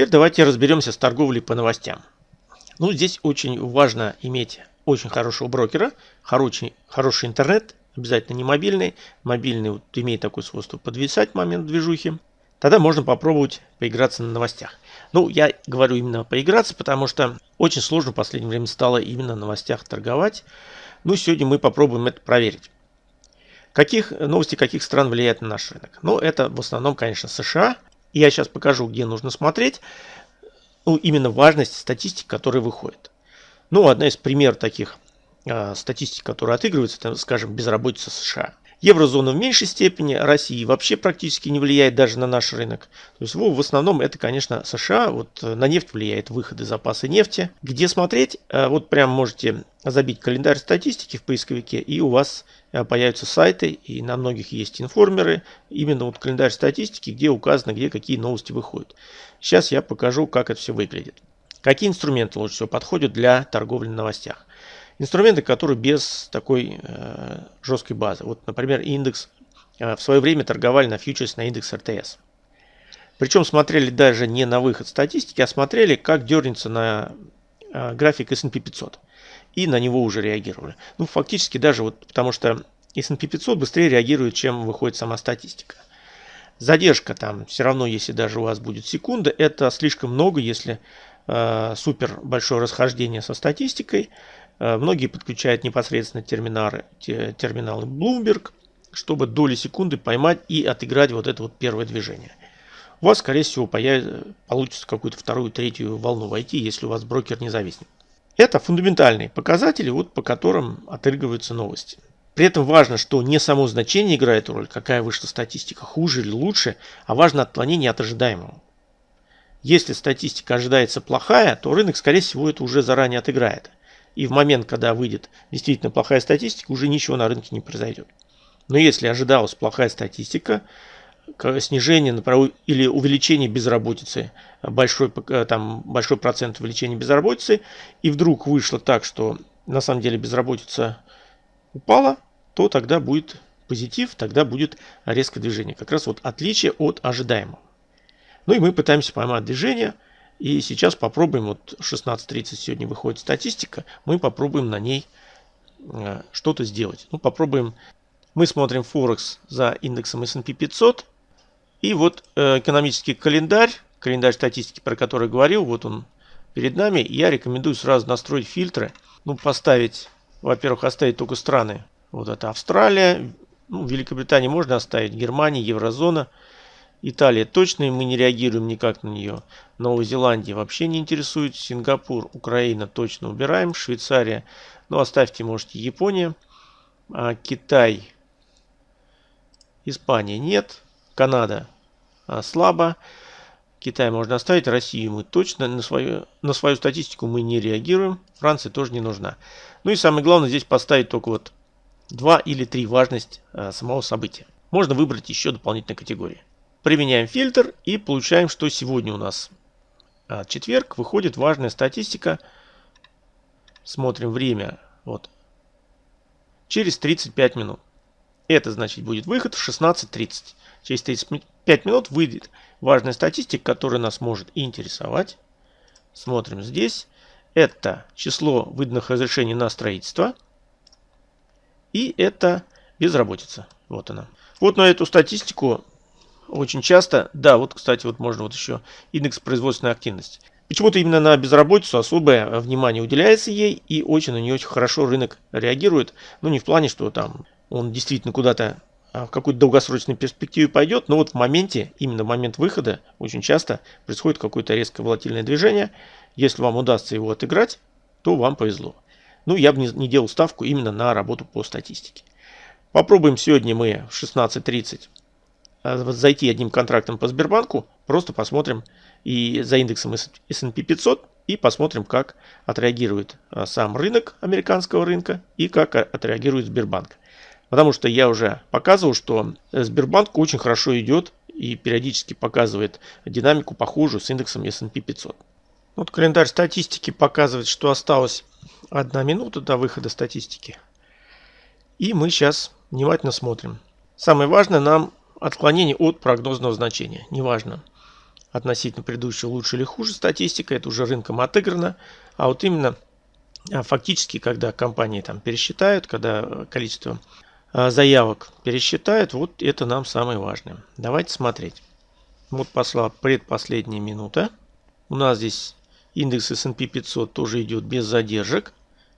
Теперь давайте разберемся с торговлей по новостям. Ну, здесь очень важно иметь очень хорошего брокера, хороший, хороший интернет, обязательно не мобильный. Мобильный вот имеет такое свойство подвисать в момент движухи. Тогда можно попробовать поиграться на новостях. Ну, я говорю именно поиграться, потому что очень сложно в последнее время стало именно на новостях торговать. Ну, сегодня мы попробуем это проверить. Каких новости каких стран влияют на наш рынок? Ну, это в основном, конечно, США. Я сейчас покажу, где нужно смотреть. Ну, именно важность статистик, которые выходят. Ну, одна из примеров таких э, статистик, которые отыгрываются, это, скажем, безработица США. Еврозона в меньшей степени, России вообще практически не влияет даже на наш рынок. То есть в основном это, конечно, США. Вот э, на нефть влияет выходы запасы нефти. Где смотреть? Э, вот прям можете забить календарь статистики в поисковике, и у вас э, появятся сайты, и на многих есть информеры. Именно вот календарь статистики, где указано, где какие новости выходят. Сейчас я покажу, как это все выглядит. Какие инструменты лучше всего подходят для торговли на новостях? Инструменты, которые без такой э, жесткой базы. Вот, например, индекс э, в свое время торговали на фьючерс на индекс РТС. Причем смотрели даже не на выход статистики, а смотрели, как дернется на э, график S&P 500. И на него уже реагировали. Ну, фактически даже вот потому что S&P 500 быстрее реагирует, чем выходит сама статистика. Задержка там все равно, если даже у вас будет секунда, это слишком много, если э, супер большое расхождение со статистикой. Э, многие подключают непосредственно терминалы, терминалы Bloomberg, чтобы доли секунды поймать и отыграть вот это вот первое движение. У вас, скорее всего, появится, получится какую-то вторую, третью волну войти, если у вас брокер не зависнет. Это фундаментальные показатели, вот по которым отыгрываются новости. При этом важно, что не само значение играет роль, какая вышла статистика, хуже или лучше, а важно отклонение от ожидаемого. Если статистика ожидается плохая, то рынок, скорее всего, это уже заранее отыграет и в момент, когда выйдет действительно плохая статистика, уже ничего на рынке не произойдет. Но если ожидалась плохая статистика, снижение или увеличение безработицы, большой, э, там, большой процент увеличения безработицы, и вдруг вышло так, что на самом деле безработица упала, то тогда будет позитив, тогда будет резкое движение. Как раз вот отличие от ожидаемого. Ну и мы пытаемся поймать движение – и сейчас попробуем, вот 16.30 сегодня выходит статистика, мы попробуем на ней э, что-то сделать. Ну, попробуем, мы смотрим Форекс за индексом S&P 500. И вот э, экономический календарь, календарь статистики, про который говорил, вот он перед нами. Я рекомендую сразу настроить фильтры. Ну, поставить, во-первых, оставить только страны. Вот это Австралия, ну, Великобритания можно оставить, Германия, Еврозона – Италия точно мы не реагируем никак на нее. Новая Зеландия вообще не интересует. Сингапур, Украина точно убираем. Швейцария, ну оставьте, можете, Япония. А, Китай, Испания нет. Канада а, слабо. Китай можно оставить. Россию мы точно на свою, на свою статистику мы не реагируем. Франция тоже не нужна. Ну и самое главное здесь поставить только вот два или три важность а, самого события. Можно выбрать еще дополнительные категории. Применяем фильтр и получаем, что сегодня у нас а, четверг. Выходит важная статистика. Смотрим время. Вот. Через 35 минут. Это значит будет выход в 16.30. Через 35 минут выйдет важная статистика, которая нас может интересовать. Смотрим здесь. Это число выданных разрешений на строительство. И это безработица. Вот она. Вот на эту статистику очень часто, да, вот, кстати, вот можно вот еще индекс производственной активности. Почему-то именно на безработицу особое внимание уделяется ей, и очень на нее очень хорошо рынок реагирует. Ну, не в плане, что там он действительно куда-то а, в какую-то долгосрочную перспективу пойдет, но вот в моменте, именно в момент выхода, очень часто происходит какое-то резкое волатильное движение. Если вам удастся его отыграть, то вам повезло. Ну, я бы не, не делал ставку именно на работу по статистике. Попробуем сегодня мы в 16.30 Э, зайти одним контрактом по Сбербанку, просто посмотрим и за индексом S&P 500 и посмотрим, как отреагирует э, сам рынок американского рынка и как отреагирует Сбербанк. Потому что я уже показывал, что Сбербанк очень хорошо идет и периодически показывает динамику похожую с индексом S&P 500. Вот календарь статистики показывает, что осталось одна минута до выхода статистики. И мы сейчас внимательно смотрим. Самое важное нам отклонение от прогнозного значения. Неважно, относительно предыдущего лучше или хуже статистика, это уже рынком отыграно. А вот именно а, фактически, когда компании там пересчитают, когда количество а, заявок пересчитают, вот это нам самое важное. Давайте смотреть. Вот пошла предпоследняя минута. У нас здесь индекс S&P 500 тоже идет без задержек.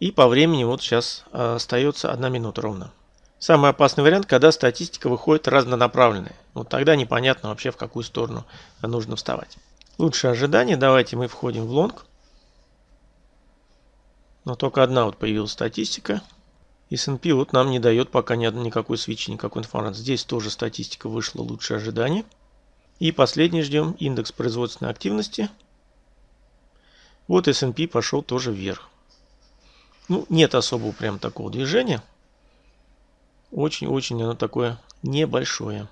И по времени вот сейчас а, остается одна минута ровно. Самый опасный вариант, когда статистика выходит разнонаправленная. Вот тогда непонятно вообще в какую сторону нужно вставать. Лучшее ожидание. Давайте мы входим в лонг. Но только одна вот появилась статистика. S&P вот нам не дает пока ни никакой свечи, никакой информации. Здесь тоже статистика вышла лучшее ожидание. И последний ждем индекс производственной активности. Вот S&P пошел тоже вверх. Ну, нет особого прям такого движения. Очень-очень оно такое небольшое.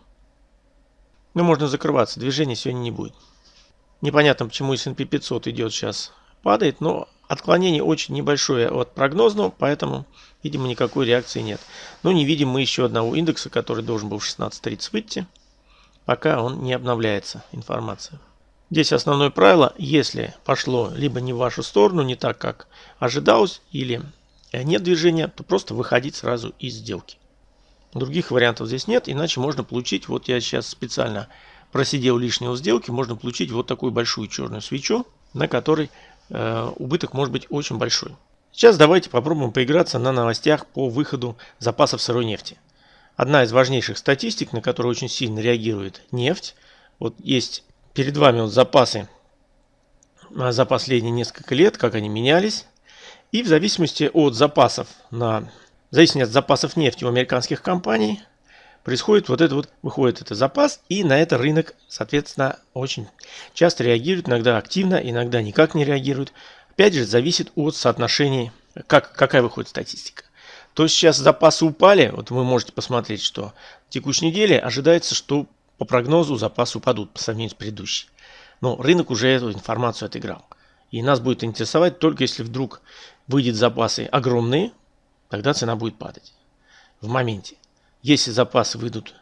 Ну, можно закрываться, движения сегодня не будет. Непонятно, почему S&P 500 идет сейчас, падает, но отклонение очень небольшое от прогнозного, поэтому, видимо, никакой реакции нет. Но не видим мы еще одного индекса, который должен был в 16.30 выйти, пока он не обновляется, информация. Здесь основное правило, если пошло либо не в вашу сторону, не так, как ожидалось, или нет движения, то просто выходить сразу из сделки. Других вариантов здесь нет, иначе можно получить, вот я сейчас специально просидел лишнего сделки, можно получить вот такую большую черную свечу, на которой э, убыток может быть очень большой. Сейчас давайте попробуем поиграться на новостях по выходу запасов сырой нефти. Одна из важнейших статистик, на которую очень сильно реагирует нефть. Вот есть перед вами вот запасы э, за последние несколько лет, как они менялись. И в зависимости от запасов на в зависимости от запасов нефти у американских компаний происходит вот это вот, выходит это запас, и на это рынок, соответственно, очень часто реагирует, иногда активно, иногда никак не реагирует. Опять же, зависит от соотношений, как, какая выходит статистика. То сейчас запасы упали, вот вы можете посмотреть, что в текущей неделе ожидается, что по прогнозу запасы упадут по сравнению с предыдущей. Но рынок уже эту информацию отыграл. И нас будет интересовать только если вдруг выйдет запасы огромные, тогда цена будет падать в моменте. Если запасы выйдут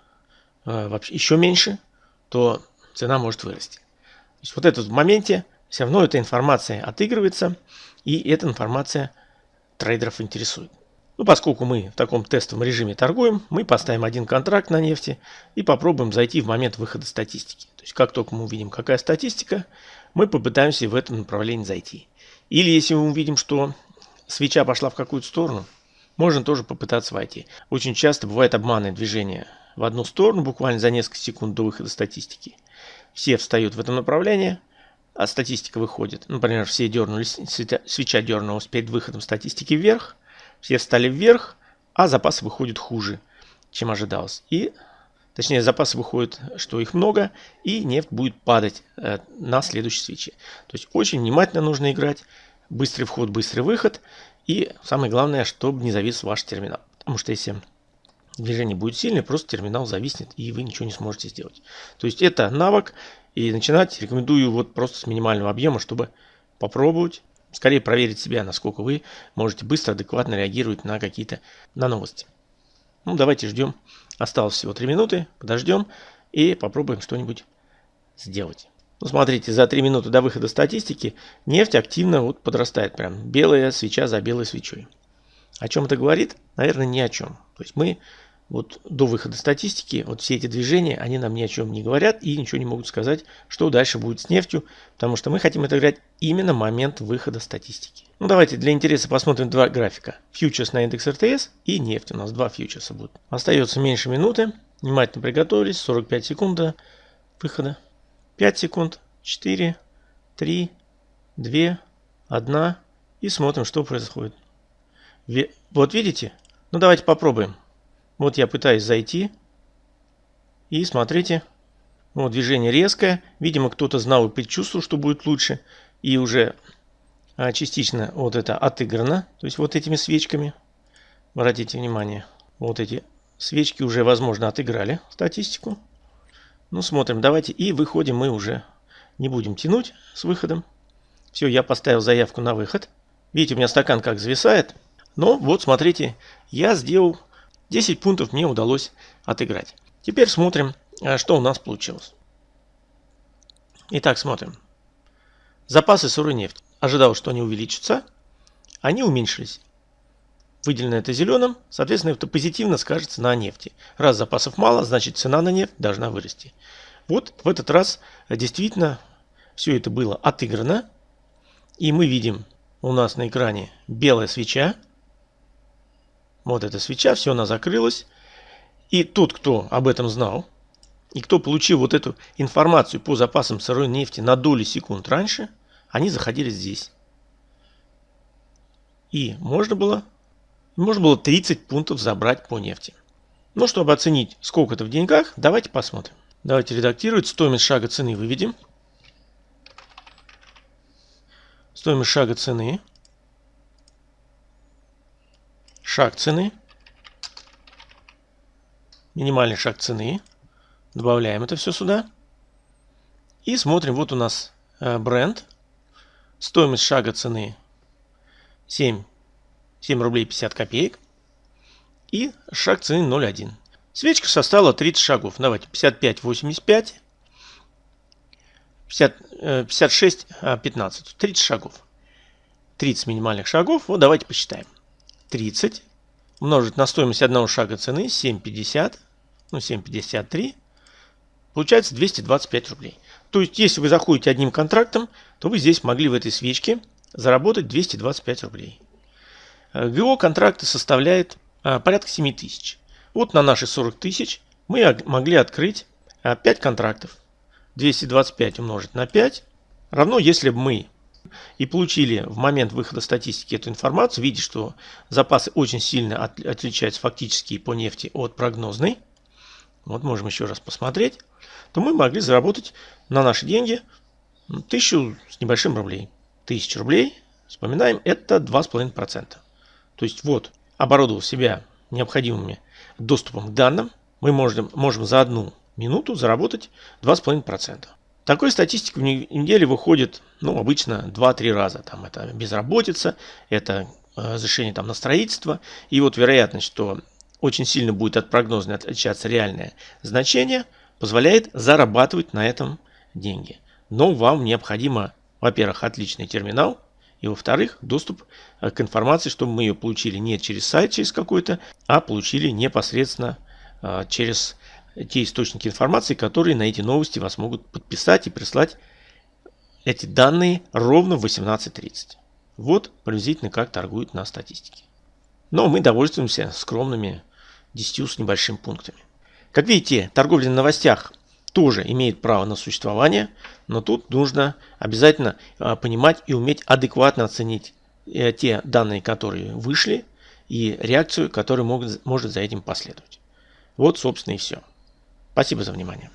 э, вообще еще меньше, то цена может вырасти. То есть вот это в моменте все равно эта информация отыгрывается, и эта информация трейдеров интересует. Ну, поскольку мы в таком тестовом режиме торгуем, мы поставим один контракт на нефти и попробуем зайти в момент выхода статистики. То есть, как только мы увидим, какая статистика, мы попытаемся в этом направлении зайти. Или если мы увидим, что свеча пошла в какую-то сторону, можно тоже попытаться войти. Очень часто бывает обманное движение в одну сторону, буквально за несколько секунд до выхода статистики. Все встают в это направление, а статистика выходит. Например, все дернулись, свеча дернулась перед выходом статистики вверх, все встали вверх, а запасы выходят хуже, чем ожидалось. И, точнее, запасы выходят, что их много, и нефть будет падать э, на следующей свече. То есть очень внимательно нужно играть. Быстрый вход, быстрый выход. И самое главное, чтобы не завис ваш терминал. Потому что если движение будет сильное, просто терминал зависнет, и вы ничего не сможете сделать. То есть это навык, и начинать рекомендую вот просто с минимального объема, чтобы попробовать, скорее проверить себя, насколько вы можете быстро, адекватно реагировать на какие-то на новости. Ну, давайте ждем. Осталось всего 3 минуты, подождем и попробуем что-нибудь сделать. Ну, смотрите, за 3 минуты до выхода статистики нефть активно вот подрастает. Прям белая свеча за белой свечой. О чем это говорит? Наверное, ни о чем. То есть мы вот до выхода статистики, вот все эти движения, они нам ни о чем не говорят и ничего не могут сказать, что дальше будет с нефтью, потому что мы хотим отыграть именно момент выхода статистики. Ну давайте для интереса посмотрим два графика. Фьючерс на индекс РТС и нефть. У нас два фьючерса будут. Остается меньше минуты. Внимательно приготовились. 45 секунд выхода. 5 секунд, 4, 3, 2, 1 и смотрим, что происходит. Вот видите? Ну давайте попробуем. Вот я пытаюсь зайти. И смотрите, вот движение резкое. Видимо, кто-то знал и предчувствовал, что будет лучше. И уже а, частично вот это отыграно. То есть вот этими свечками. Обратите внимание, вот эти свечки уже, возможно, отыграли статистику. Ну, смотрим, давайте. И выходим мы уже. Не будем тянуть с выходом. Все, я поставил заявку на выход. Видите, у меня стакан как зависает. Но вот, смотрите, я сделал 10 пунктов мне удалось отыграть. Теперь смотрим, а, что у нас получилось. Итак, смотрим. Запасы сырой нефти. Ожидал, что они увеличатся. Они уменьшились. Выделено это зеленым, соответственно, это позитивно скажется на нефти. Раз запасов мало, значит цена на нефть должна вырасти. Вот в этот раз действительно все это было отыграно. И мы видим у нас на экране белая свеча. Вот эта свеча, все, она закрылась. И тот, кто об этом знал, и кто получил вот эту информацию по запасам сырой нефти на доли секунд раньше, они заходили здесь. И можно было, можно было 30 пунктов забрать по нефти. Но чтобы оценить, сколько это в деньгах, давайте посмотрим. Давайте редактировать. Стоимость шага цены выведем. Стоимость шага цены. Шаг цены. Минимальный шаг цены. Добавляем это все сюда. И смотрим, вот у нас э, бренд. Стоимость шага цены 7, 7 рублей 50 копеек. И шаг цены 0,1. Свечка составила 30 шагов. Давайте 55, 85, 50, 56, 15. 30 шагов. 30 минимальных шагов. Вот давайте посчитаем. 30 умножить на стоимость одного шага цены 7,50, ну 7,53 получается 225 рублей. То есть, если вы заходите одним контрактом, то вы здесь могли в этой свечке заработать 225 рублей. Э, ГО контракта составляет э, порядка 7 тысяч. Вот на наши 40 тысяч мы могли открыть 5 э, контрактов. 225 умножить на 5 равно, если бы мы и получили в момент выхода статистики эту информацию, видите, что запасы очень сильно от, отличаются фактически по нефти от прогнозной, вот можем еще раз посмотреть, то мы могли заработать на наши деньги тысячу с небольшим рублей. Тысяча рублей, вспоминаем, это 2,5%. То есть вот, оборудовав себя необходимыми доступом к данным, мы можем, можем за одну минуту заработать 2,5%. Такой статистики в неделе выходит, ну, обычно 2-3 раза. Там это безработица, это э, разрешение там на строительство. И вот вероятность, что очень сильно будет от прогноза отличаться реальное значение, позволяет зарабатывать на этом деньги. Но вам необходимо, во-первых, отличный терминал, и во-вторых, доступ э, к информации, чтобы мы ее получили не через сайт, через какой-то, а получили непосредственно э, через те источники информации, которые на эти новости вас могут подписать и прислать эти данные ровно в 18.30. Вот приблизительно как торгуют на статистике. Но мы довольствуемся скромными 10 с небольшим пунктами. Как видите, торговля на новостях тоже имеет право на существование, но тут нужно обязательно а, понимать и уметь адекватно оценить э, те данные, которые вышли, и реакцию, которая может за этим последовать. Вот, собственно, и все. Спасибо за внимание.